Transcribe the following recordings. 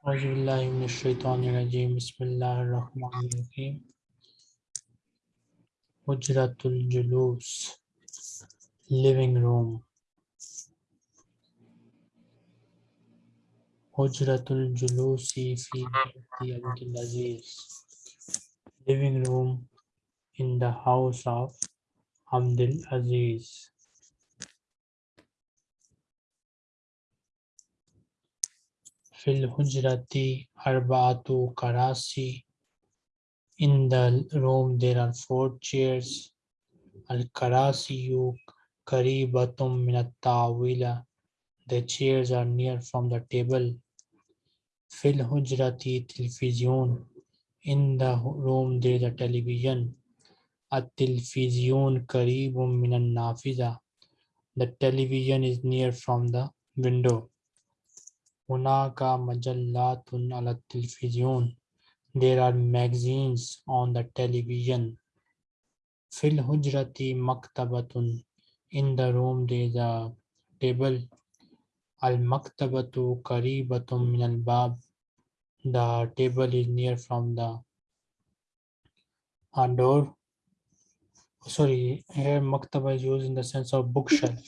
Bismillahirrahmanirrahim. Bismillahirrahmanirrahim. Hujratul Julus. Living room. Hujratul Julusi fi Baiti Aziz. Living room in the house of Abdul Aziz. fil hujrati arba'atu karasi. In the room there are four chairs. al karasi karasiyu karibatum minat tawila. The chairs are near from the table. Fil hujrati television. In the room there is a television. At-tilfizyun karibun minan nafiza. The television is near from the window. Hunaka majallatun ala television. There are magazines on the television. Fil hujrati maktabatun. In the room there is a table. Al maktabatu karibatun min al bab. The table is near from the uh, door. Sorry, here maktaba is used in the sense of bookshelf.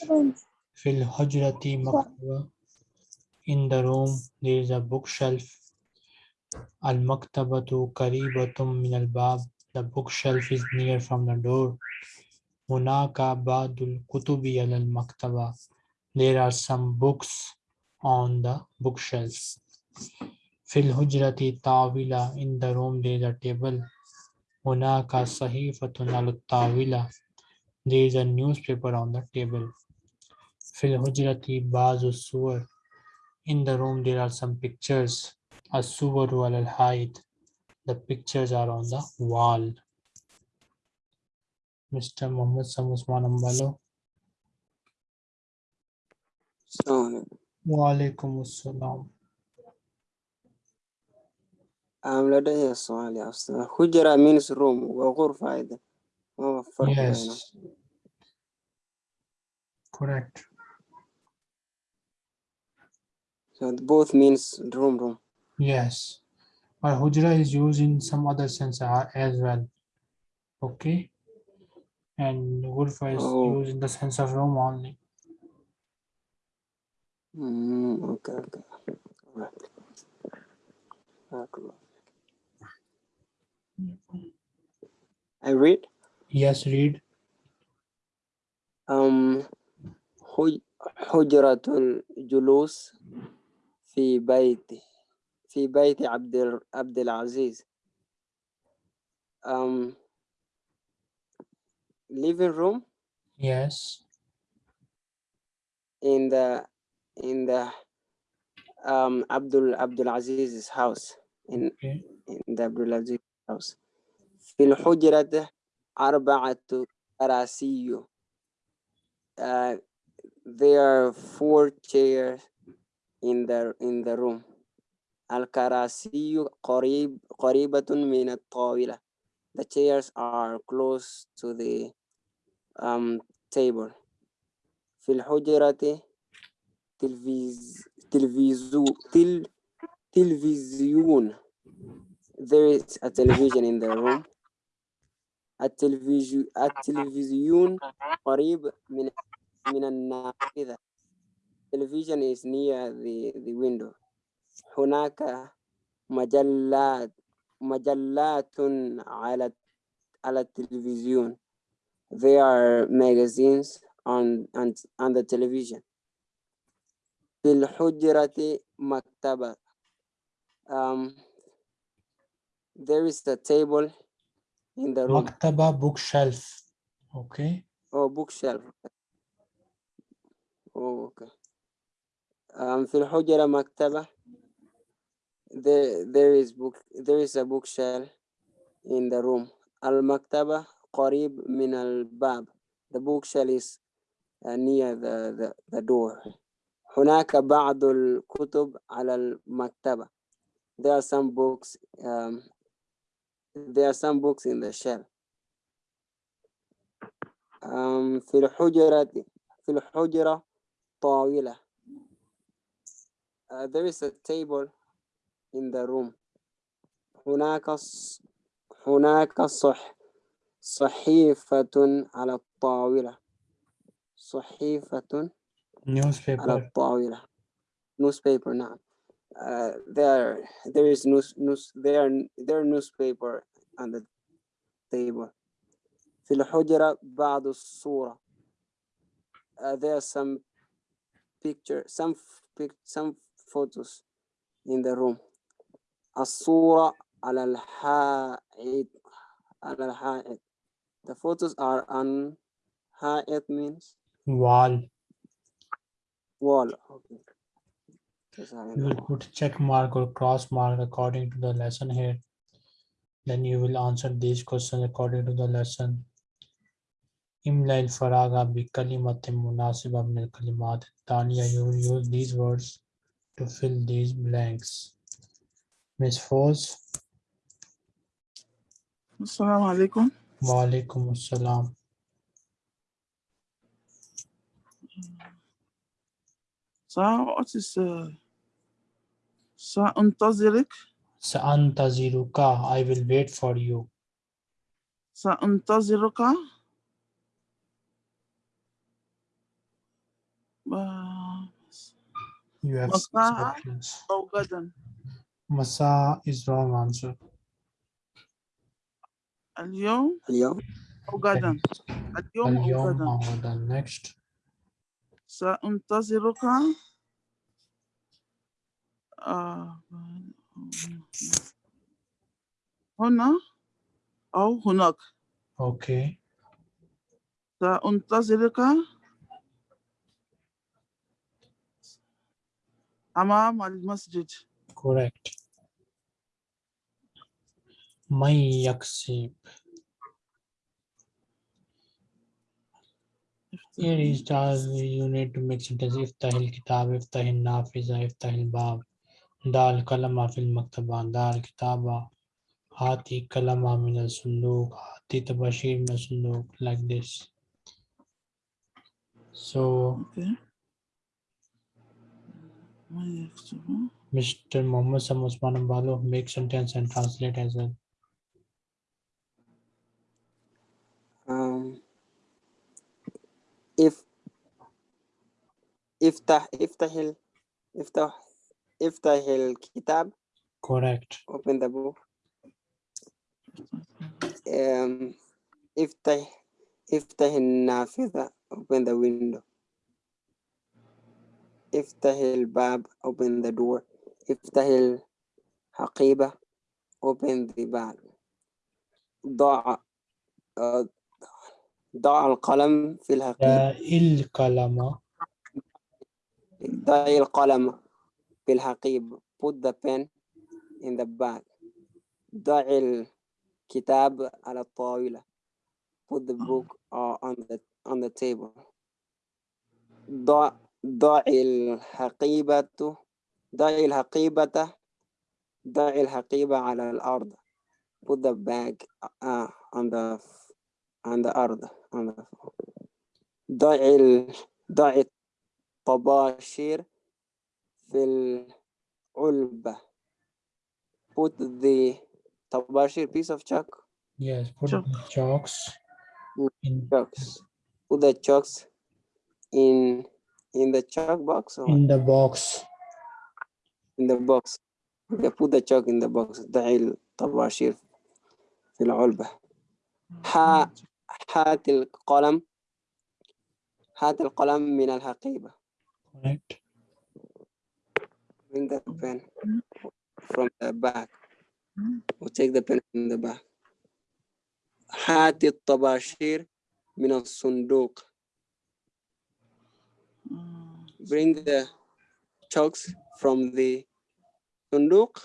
Fil hujrati maktaba In the room there is a bookshelf. المكتبة قريبة من الباب The bookshelf is near from the door. هناك بعض الكتب على المكتبة There are some books on the bookshelf. في الحجرة طاولة In the room there is a table. هناك صحيفة على الطاولة There is a newspaper on the table. في الحجرة بعض الصور In the room there are some pictures. الصور على الحائط The pictures are on the wall. Mr. Muhammad Sam Usman Ambalo. So, Wa alaikum assalam. um, لدي سؤال يا أستاذ حجرة means room وغرفة أيضا ما هو الفرق بينهم؟ Yes. Correct. So both means room, room. Yes. But hujra is used in some other sense uh, as well. Okay. And ghurfa is oh. used in the sense of room only. Mm, okay, okay. All right. I read? Yes, read. Um, hujratun julus في بيت في بيت عبد ال- عبد العزيز um living room Yes. in the in the um Abdul Abdul Aziz's house in Okay. in the Abdul Aziz house في الحجرة أربعة كراسي uh, there are four chairs in the in the room الكراسي قريب قريبة من الطاولة the chairs are close to the um, table في الحجرة تلفيز تلفزيو تل تلفزيون there is a television in the room التلفزيون التلفزيون قريب من من النافذة television is near the, the window هناك مجلات مجلات على على التلفزيون there are magazines on, on, on the television في الحجرة مكتبة um, there is a table in the room Maktaba bookshelf. Okay. Oh, bookshelf. Oh, okay. Um, في الحجرة مكتبة. There, there is book. There is a bookshelf in the room. المكتبة قريب من الباب. The bookshelf is uh, near the, the, the door. هناك بعض الكتب على المكتبة. There are some books. Um, there are some books in the shelf. Um, في الحجرة في الحجرة طاولة. Uh, there is a table in the room هناك ص- هناك صح صحيفة على الطاولة صحيفة على newspaper الطاولة newspaper نعم uh, there there is news, news there there newspaper on the table في الحجرة بعض الصورة uh, there are some picture some f- pic, some photos in the room. Asura al ha'id al. The photos are on ha'id means wall. Wall. Okay. You will put check mark or cross mark according to the lesson here. Then you will answer these questions according to the lesson. Imla al faraga bi kalimatin munasiba min kalimat. You will use these words to fill these blanks Miss Foz السلام عليكم وعليكم السلام سا what is uh, سأنتظرك سأنتظرك I will wait for you سأنتظرك ب- you have six مساء options أو غدا Masa is wrong answer اليوم اليوم أو غدا اليوم أو اليوم غدا أو غدا next سأنتظرك آه، هنا أو هناك okay سأنتظرك أمام المسجد correct من يكسب Here is the you need to make sentence افتح الكتاب افتح النافذة افتح الباب دع القلم في المكتبة دع الكتابة هاتي قلم من الصندوق هاتي طباشير من الصندوق like this so Okay. Mr. Mohammad Sam Osman make sentence and translate as well. Um, if the if the iftah iftahil iftah iftahil kitab. Correct. Open the book. Um, if the nafiza. Open the window. افتح الباب open the door. افتح الحقيبة open the bag ضع آه، ضع القلم في الحقيبة. القلم. ضع القلم في الحقيبة. put the pen in the bag. ضع الكتاب على الطاولة. put the book uh, on the on the table. ضع ضع الحقيبة ضع الحقيبة ضع الحقيبة على الأرض put the bag uh, on the on the أرض on the ضع ال ضع الطباشير في العلبة put the طباشير piece of chalk yes put Chalk. the chalks in chalks put the chalks in in the chalk box or in the box in the box okay, put the chalk in the box ضع الطباشير في العلبة ها هات القلم هات القلم من الحقيبة correct bring the pen from the back or take the pen from the back هات الطباشير من الصندوق آه، bring the chalks from the sunduk.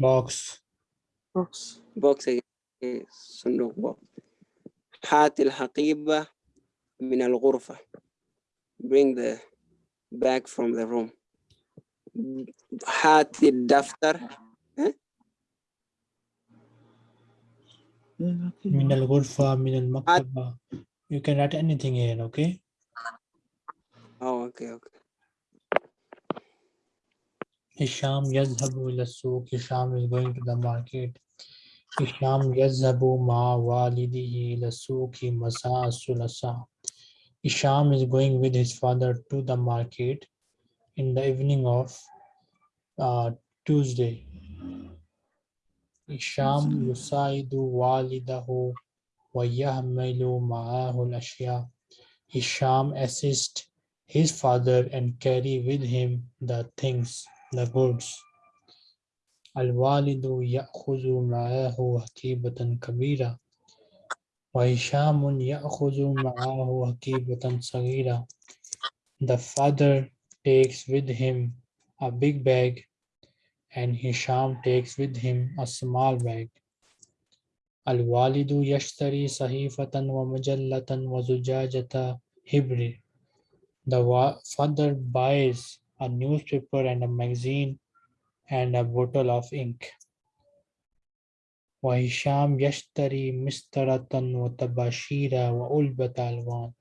Box. Box. Box. Eh, sunduk box. Hat al-haqiba min al-ghurfa. Bring the bag from the room. Hat al-daftar. Eh? Min al-ghurfa, min al-maktaba. You can write anything here, okay? Okay okay Hisham yazhabu ila suq. Hisham is going to the market. Hisham yazhabu ma walidihi ila suqi masa sulasa. Hisham is going with his father to the market in the evening of uh, Tuesday. Hisham Tuesday. yusaidu walidahu wa yahmilu ma'ahu al-ashya. Hisham assist his father and carry with him the things, the goods. Ya'khudhu ma'ahu hakibatan kabira. Wa Hishamun ya'khudhu ma'ahu hakibatan sagira. The father takes with him a big bag and Hisham takes with him a small bag. Sahifatan wa mujallatan wa zujajata hibri. The wa- father buys a newspaper and a magazine and a bottle of ink. وهشام يشتري مسطرة وطباشير وعلبة ألوان.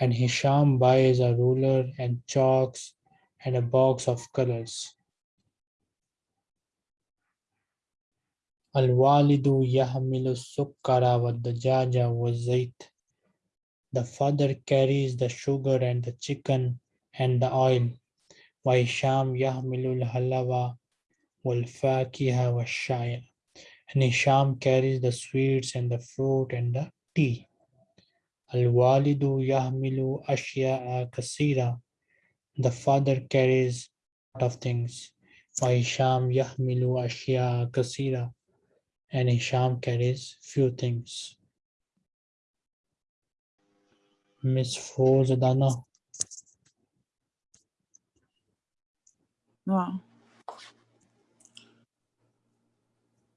And Hisham buys a ruler and chalks and a box of colors. الوالد يحمل السكر والدجاج والزيت. The father carries the sugar and the chicken and the oil. وهشام يحمل الحلوى والفاكهة والشاي. And Hisham carries the sweets and the fruit and the tea. الوالد يحمل أشياء كثيرة. The father carries a lot of things. وهشام يحمل أشياء كثيرة. And Hisham carries few things. Miss Fozadana. نعم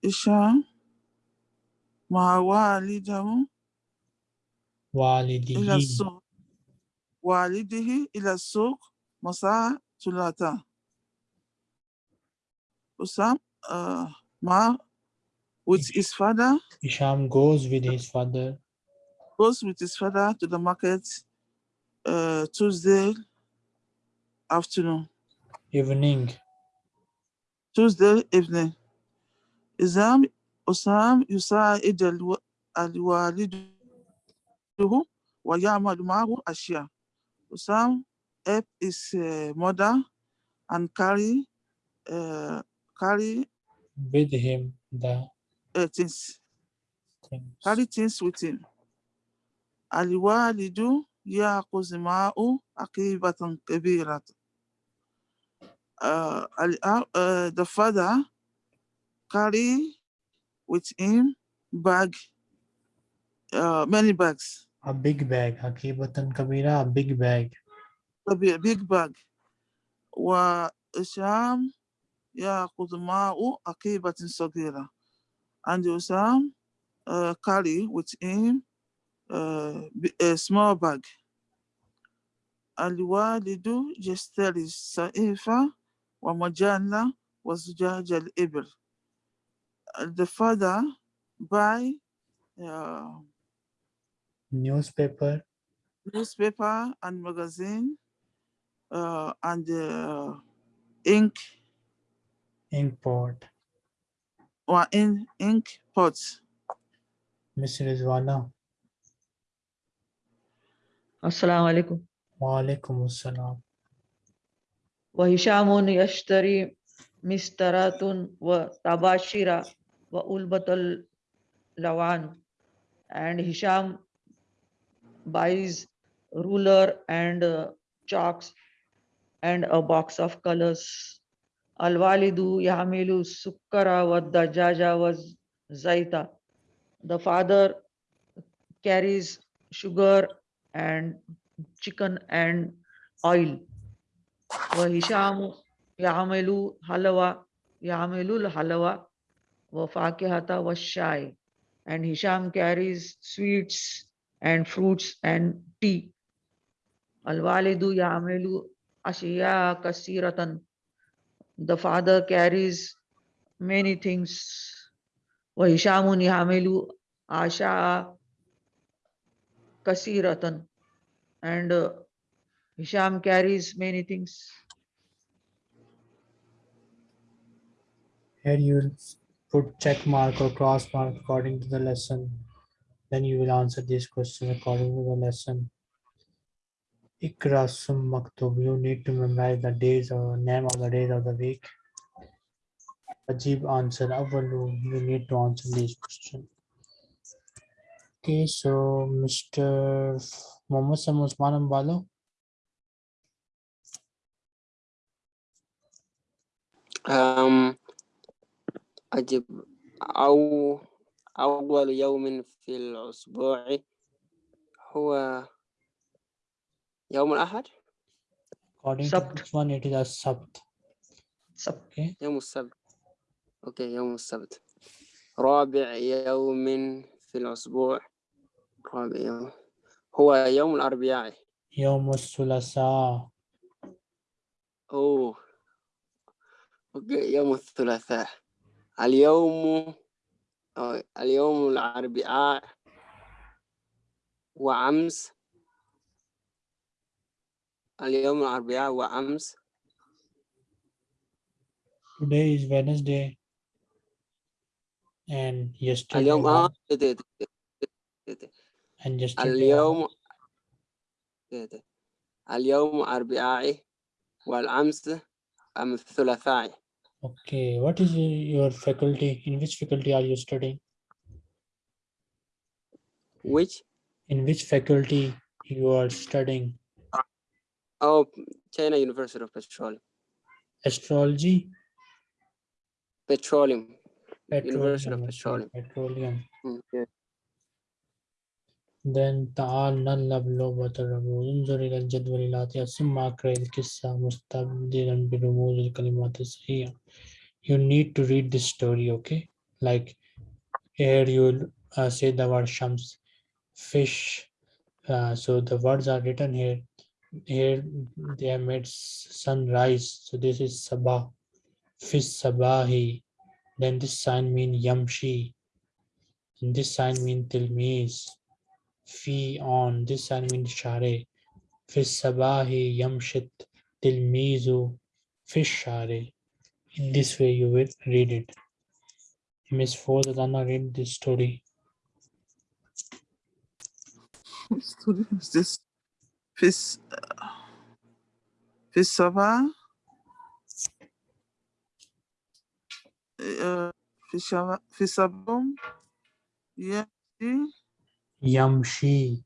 هشام مع والده إلى والده السوق والده إلى السوق مساء ثلاثاء Usam uh, Ma with his father Hisham goes with his father goes with his father to the market uh, Tuesday afternoon, evening. Tuesday evening. Isam Usam يساعد الو- الوالد ويعمل معه أشياء. Usam help his uh, mother and carry uh, carry with him the uh, things, things. carry things with him. الوالد يأخذ معه عقيبة كبيرة. Uh, uh, uh, the father carry with him bag, uh, many bags, A big bag. Hakibatan Kabira, a big bag. a bi- big bag. وإسام يأخذ معه عقيبة صغيرة. And Usam uh, carry with him uh, a small bag. Aliwalidu yashtari sa'ifa wa majalla wa zujaj al-ibr. Uh, the father buy uh, newspaper, newspaper and magazine, uh, and uh, ink, ink pot, or in ink pots. Miss Rizwana, السلام عليكم Wa alaikum assalam. وهشام يشتري مسترات وطباشير وألبة اللوان and Hisham buys ruler and uh, chalks and a box of colors الوالد يحمل السكر والدجاج والزيت the father carries sugar and chicken and oil وهشام يعمل حلوى يعمل الحلوى وفاكهة والشاي and Hisham carries sweets and fruits and tea الوالد يعمل أشياء كثيرة the father carries many things وهشام يعمل أشياء kasiratan and uh, Hisham carries many things. Here you put check mark or cross mark according to the lesson. Then you will answer this question according to the lesson. Ikra sum maktub. You need to memorize the days or name of the days of the week. Ajib answer. Avalu. You need to answer this question. Okay, so Mr. Mohammed Sam Usman Ambalo. أم أجب أو أول يوم في الأسبوع هو يوم الأحد According to Sabt. this one, it is a Sabt. Sab- Okay. يوم السبت أوكي يوم السبت رابع يوم في الأسبوع رابع هو يوم الأربعاء. يوم الثلاثاء. أوه. أوكي يوم الثلاثاء. اليوم اليوم الأربعاء وأمس. اليوم الأربعاء وأمس. Today is Wednesday. And yesterday اليوم آه was- دي- دي- دي- دي. and yesterday was- اليوم دي- دي. اليوم أربعاء والأمس أم الثلاثاء Okay, what is your faculty? In which faculty are you studying? which In which faculty you are studying? oh China University of Petroleum Astrology? Petroleum University of Petroleum. okay, Petroleum. Mm, yeah. Then تعال نلعب لعبة الرموز انظر إلى الجدول الآتي ثم أقرأ القصة مستبدلا برموز الكلمات الصحيحة You need to read this story, okay? Like here you will uh, say the word shams, fish. Uh, so the words are written here. Here they have made s- sunrise. So this is sabah, fish sabahi. Then this sign mean yamshi. And this sign mean tilmiz. Fi on. This sign mean share. Fish sabahi yamshit tilmizu fish share. In this way you will read it. Miss Fozadana read this story. Story is this Fisava uh, Fisava Fisabum Yamshi Yamshi.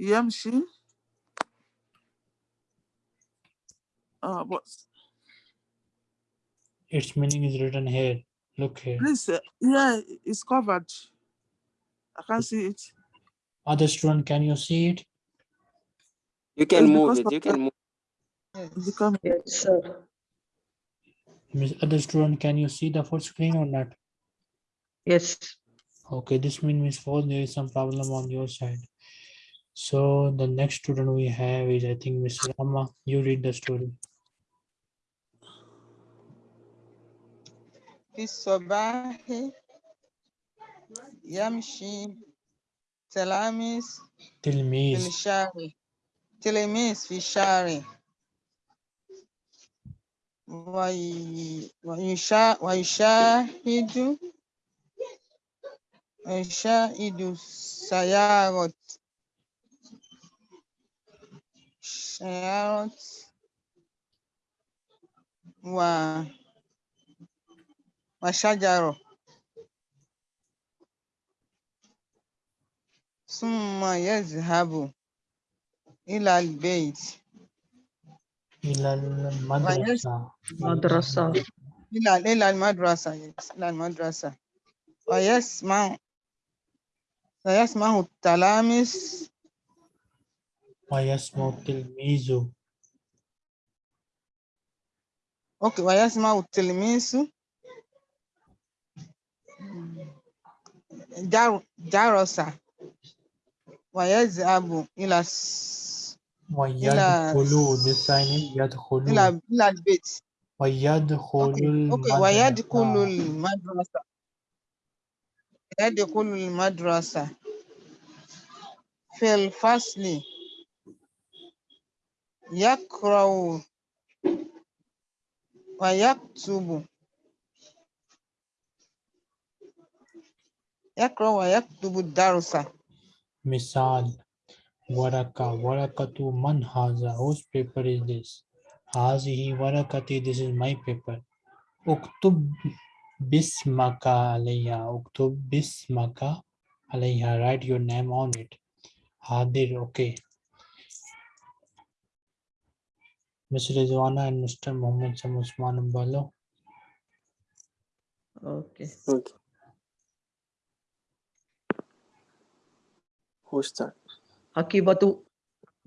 Yamshi uh, but Its meaning is written here. Look here. please uh, yeah it's covered I can't see it Other student, can you see it? you can Yes, move it you can move It's become Yes, sir. Miss other student, can you see the full screen or not? Yes Okay, this means Miss Foz, there is some problem on your side. So the next student we have is I think Miss Rama. You read the story. في الصباح يمشي تلاميذ في Tilmiz. الشارع تلاميذ في الشارع وي- ويشا- ويشاهد ويشاهد سيارة سيارة و وشجرة ثم يذهب إلى البيت إلى المدرسة. Madrasa. إلى إلى المدرسة yes، إلى المدرسة ويسمع سيسمع التلاميذ. ويسمع التلميذ. أوكي ويسمع التلميذ. جرس. ويذهب إلى ويدخلوا بالثاني يدخلوا إلى البيت. ويدخل أوكي ويدخل المدرسة. يدخل المدرسة في الفصل يقرأ ويكتب يقرأ ويكتب الدرس مثال ورقة ورقة من هذا whose paper is this? هذه ورقتي this is my paper. اكتب Bismaka alayha. Uktub bismaka alayha. Write your name on it. Hadir. Okay. Mr. Rizwana and Mr. Mohammed Samusman Ambalo. Okay. Okay. Who's that? Akibatu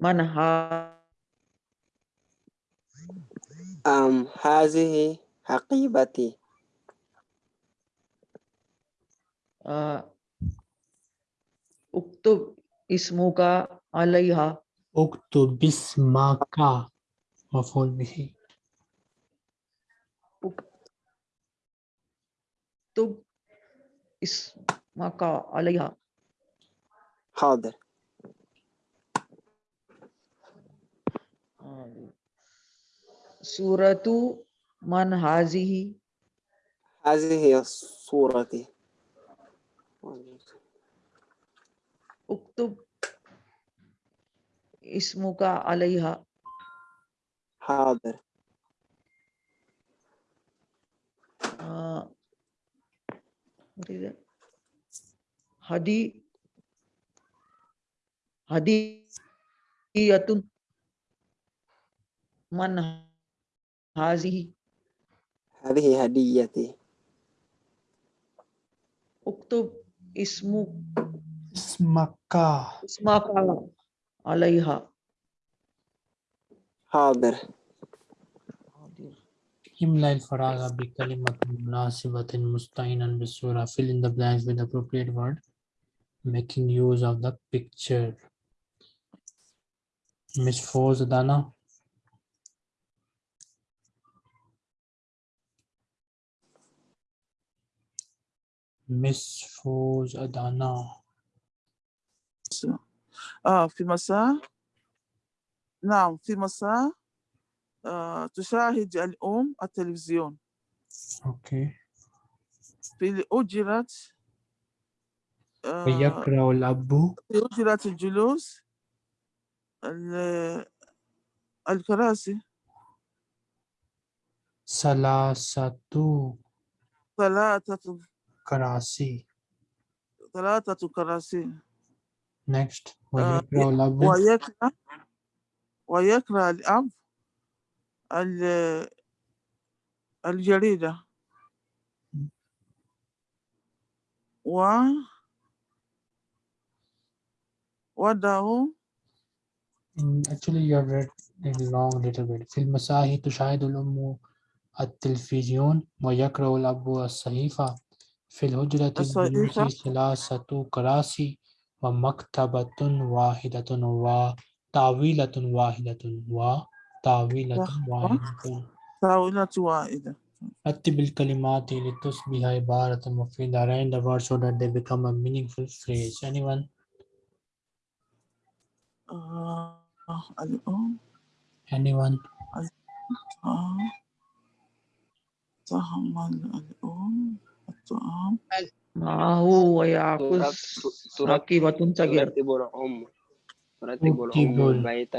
manha. Um, hazihi haqibati. उक्त इसमो का अलैहा। उक्त बिस्मा का मफूल भी तो का अलैहा। हादर। सूरतु मन हाजी ही हाजी Surti. uktub ismuka alayha حاضر. uh, what is it hadi hadiyatun man hazihi هذه هديتي. uktub ismu Ismaka. ismaka alayha حاضر. املا الفراغ بكلمة مناسبة مستعينا بالصورة fill in the blanks with appropriate word making use of the picture Miss Foz Miss Foz Adana آه في مساء. نعم في مساء. آه تشاهد الأم التلفزيون. okay في أجرة آه ويقرأ الأب. في أجرة الجلوس ال- الكراسي. ثلاثة. ثلاثة. كراسي ثلاثة كراسي next ويقرأ الأب ويقرأ ويقرأ الأب ال- الجريدة و وده Mm, Actually, you have read it long little bit. في المساهي تشاهد الأم التلفزيون ويقرأ الأب الصحيفة في الهجرة الصحيفة. ثلاثة كراسي ومكتبة واحدة وطاولة واحدة وطاولة واحدة. طاولة واحدة. رتب الكلمات لتصبح عبارة مفيدة. Arrange the words so that they become a meaningful phrase. Anyone? الأم anyone? الأم wa ya'khuz ترتب rakibatun sagir ترتب الأم ترتب الأم ال- البيت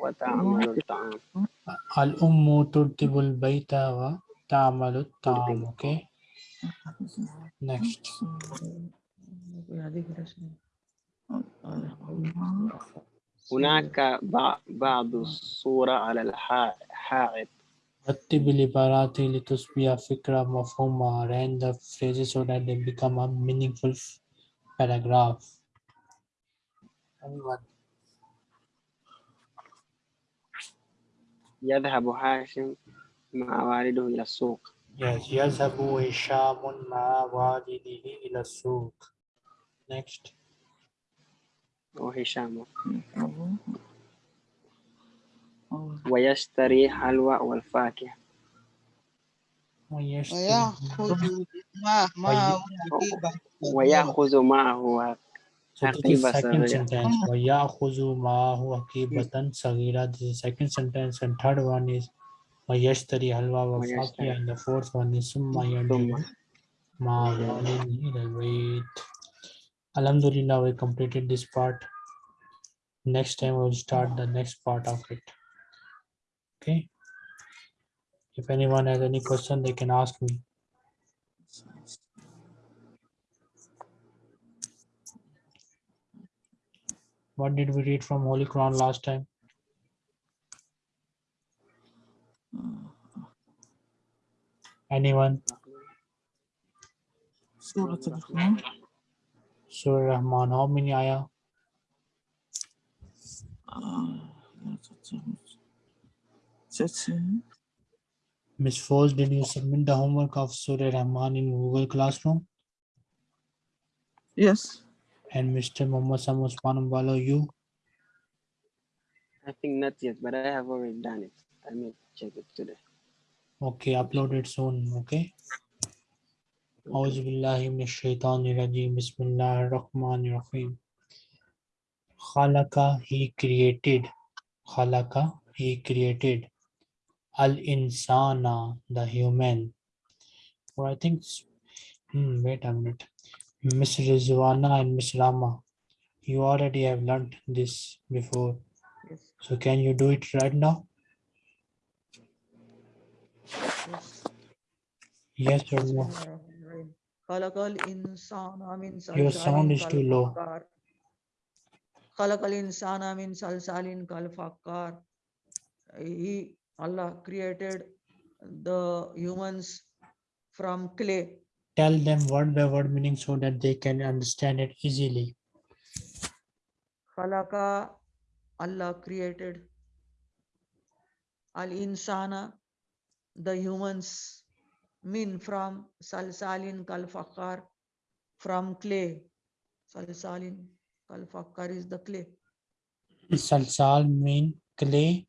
وتعمل الطعام. الأم ترتب البيت وتعمل الطعام okay next. هناك بع- بعض الصورة على الحا- الحائط رتب العبارات لتصبح فكرة مفهومة arrange the phrases so that they become a meaningful paragraph anyone يذهب هاشم مع والده إلى السوق yes يذهب هشام مع والده إلى السوق next وهشام ويشتري حلوى والفاكهة ويشتري ويأخذ ما معه حقيبة ويأخذ معه So this is حقيبة second صغيرة sentence. وَيَأْخُذُ مَعَهُ حَقِيبَةً صَغِيرًا. This is second sentence. And third one is وَيَشْتَرِي حَلْوَى وَفَاكِهَ. ويشتري. And the fourth one is ثُمَّ ثم يَرْجِعُ مَعَ وَالِدِهِ إِلَى الْبَيْتِ. Alhamdulillah, we completed this part. Next time we'll start the next part of it. Okay. If anyone has any question, they can ask me. What did we read from Holy Quran last time? Anyone? Surah Al-Rahman. Surah Rahman, how many ayah? Uh, Thirteen. Miss Foz, did you submit the homework of Surah Rahman in Google Classroom? Yes. And Mr. Muhammad Sam Usman Balo, you? I think not yet, but I have already done it. I may check it today. Okay, upload it soon, okay? أعوذ بالله من الشيطان الرجيم بسم الله الرحمن الرحيم خلق he created خلق he created al insana the human or I think hmm, wait a minute Miss Rizwana and Miss Rama you already have learned this before Yes. so can you do it right now Yes. yes or no Bismillahirrahmanirrahim. Khalaqal insana min Your sound is too low. Khalaqal insana min salsalin kalfakkar. He, Allah created the humans from clay. tell them word by word meaning so that they can understand it easily Khalaqa, Allah created. Al insana, the humans, min from salsalin kalfakkar, from clay. Salsalin kalfakkar is the clay. Salsal mean clay,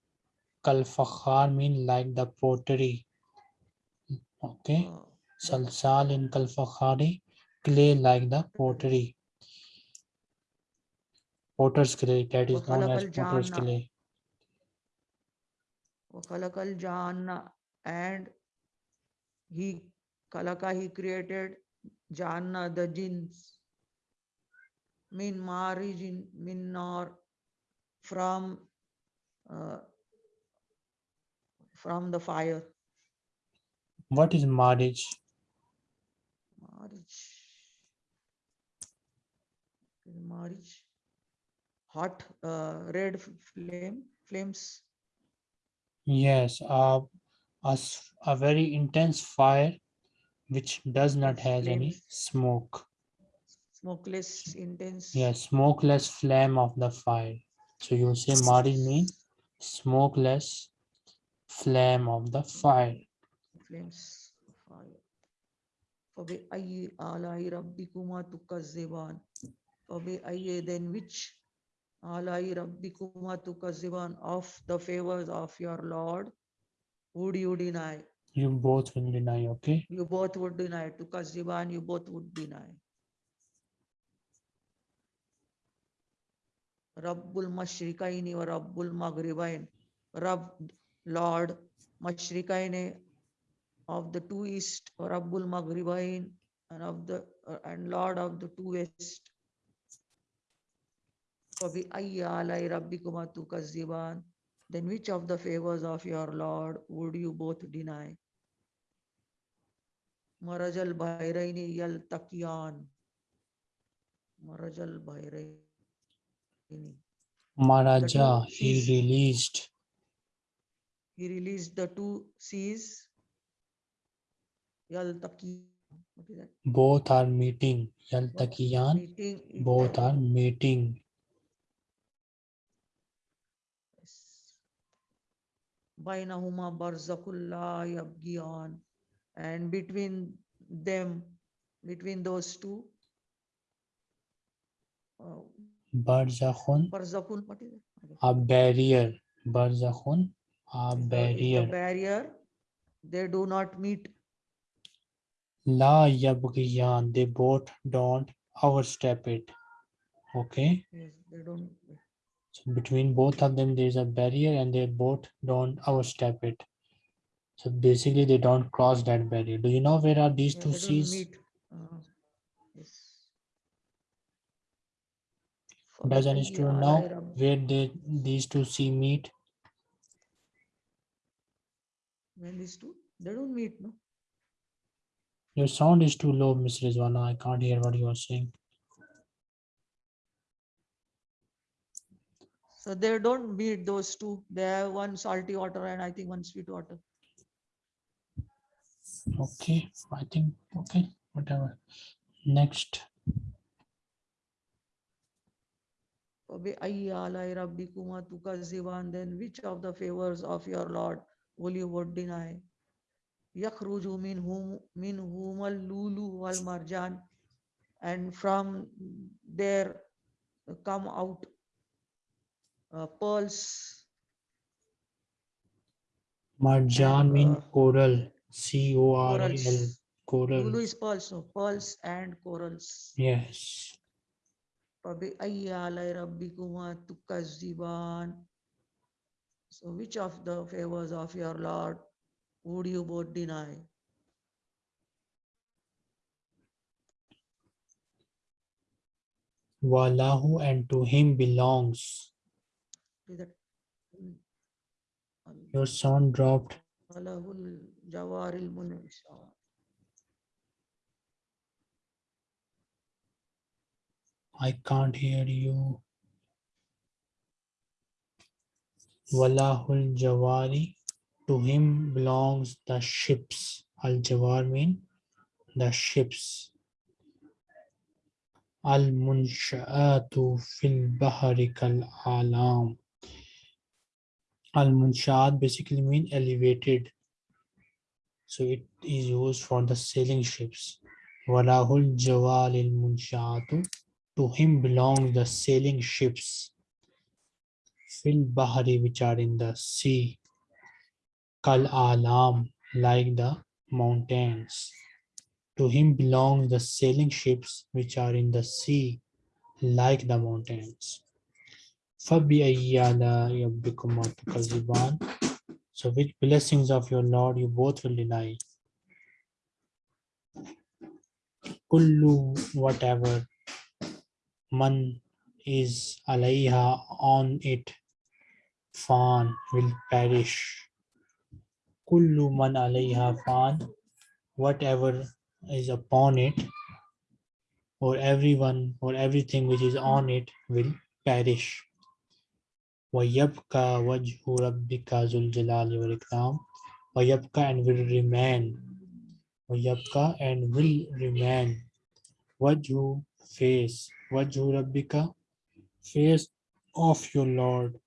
kal mean like the pottery. Okay. Hmm. Salsal in kalfakhari clay like the pottery. Potter's clay that is known as potter's clay. Kalakal and he Kalaka he created Janna the jinns. Min marijin minnar from uh, from the fire What is marriage? marij marij hot uh, red flame flames Yes, uh, a, a very intense fire which does not Yes, has any smoke. smokeless intense Yes, smokeless flame of the fire. So you say marij mean smokeless flame of the fire. flames of fire. فَبِأَيِّ آلَاءِ رَبِّكُمَا تُكَذِّبَانِ فَبِأَيِّ then which آلَاءِ رَبِّكُمَا تُكَذِّبَانِ of the favors of your Lord would you deny? You both will deny, okay? You both would deny. تُكَذِّبَانِ you both would deny. Rabbul Mashriqaini wa Rabbul Maghribain. Rabb, Lord Mashrikaine of the two east or Abul Maghribain and of the uh, and Lord of the two west. Then which of the favors of your Lord would you both deny? Marajal Bhairaini Yal Takian. Marajal Bhairaini. Maraja, he released he released the two seas. Yaltaqi. What is that? both are meeting. Yaltakiyan, Meeting. both are meeting. Bainahuma barzakullah yabgiyan. And between them, between those two, uh, Barzakhun, barzakun, what is it? A barrier. Barzakhun, a barrier. barrier. They do not meet. La yabghiyan. They both don't overstep it. Okay. Yes, they don't. So between both of them, there's a barrier and they both don't overstep it. So basically they don't cross that barrier. Do you know where are these yeah, two seas? Uh, Does any student know where they, these two sea meet? when these two they don't meet no? Your sound is too low miss rizwana. I can't hear what you are saying. So they don't meet those two. They have one salty water and i think one sweet water. Okay i think okay whatever. Next. Then which of the favors of your lord will you would deny? يخرج منهم منهما اللؤلؤ والمرجان and from there come out uh, pearls Marjan And, mean uh, coral, C O R A L, corals. coral. Lulu is pearls, no pearls and corals. Yes. فبأي آلاء ربكما تكذبان so which of the favors of your Lord would you both deny? Wallahu and to him belongs. Um, your sound dropped. I can't hear you. Walahul Jawari. To him belongs the ships. Al Jawar mean the ships. Al Munsha'atu fil Bahari kal Alam. Al Munshaat basically mean elevated. So it is used for the sailing ships. Walahul Jawal al Munshaatu. To him belong the sailing ships fil bahari which are in the sea. Kal alam like the mountains. To him belong the sailing ships which are in the sea like the mountains. So which blessings of your lord you both will deny. Kullu whatever man is alayha on it fan will perish kullu man alayha fan whatever is upon it or everyone or everything which is on it will perish وَيَبْقَى وَجْهُ رَبِّكَ ذُو الْجَلَالِ وَالْإِكْرَامِ وَيَبْقَى and will remain وَيَبْقَى and will remain wajhu face wajhu rabbika face of your lord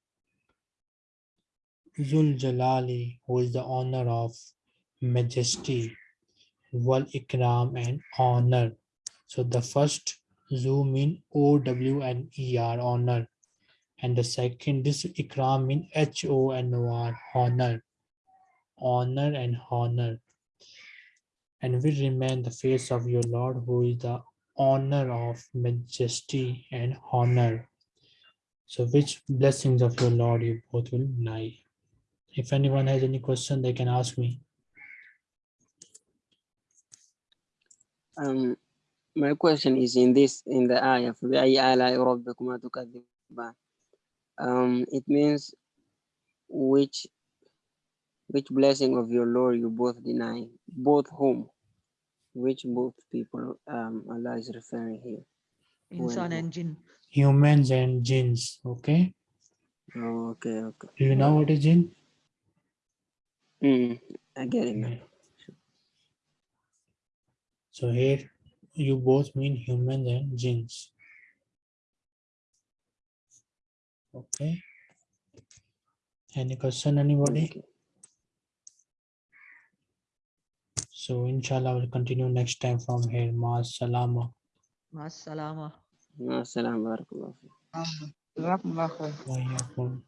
zul jalali who is the honor of majesty wal ikram and honor so the first zu mean o w and er honor and the second this ikram mean h o n o r honor honor and honor and will remain the face of your lord who is the honor of majesty and honor. So which blessings of your Lord you both will deny? if anyone has any question, they can ask me. Um, my question is in this, in the ayah, um, it means which which blessing of your Lord you both deny, both whom, which both people um, Allah is referring here. Insan and jinn. Humans and jinns, okay? Oh, okay, okay. Do you know what is jinn? Mm. I get it. So here you both mean human and jinns. Okay. Any question, anybody? So inshallah, we'll continue next time from here. Maas salama. Maas salama. Maas salama. Barakallahu. Barakallahu.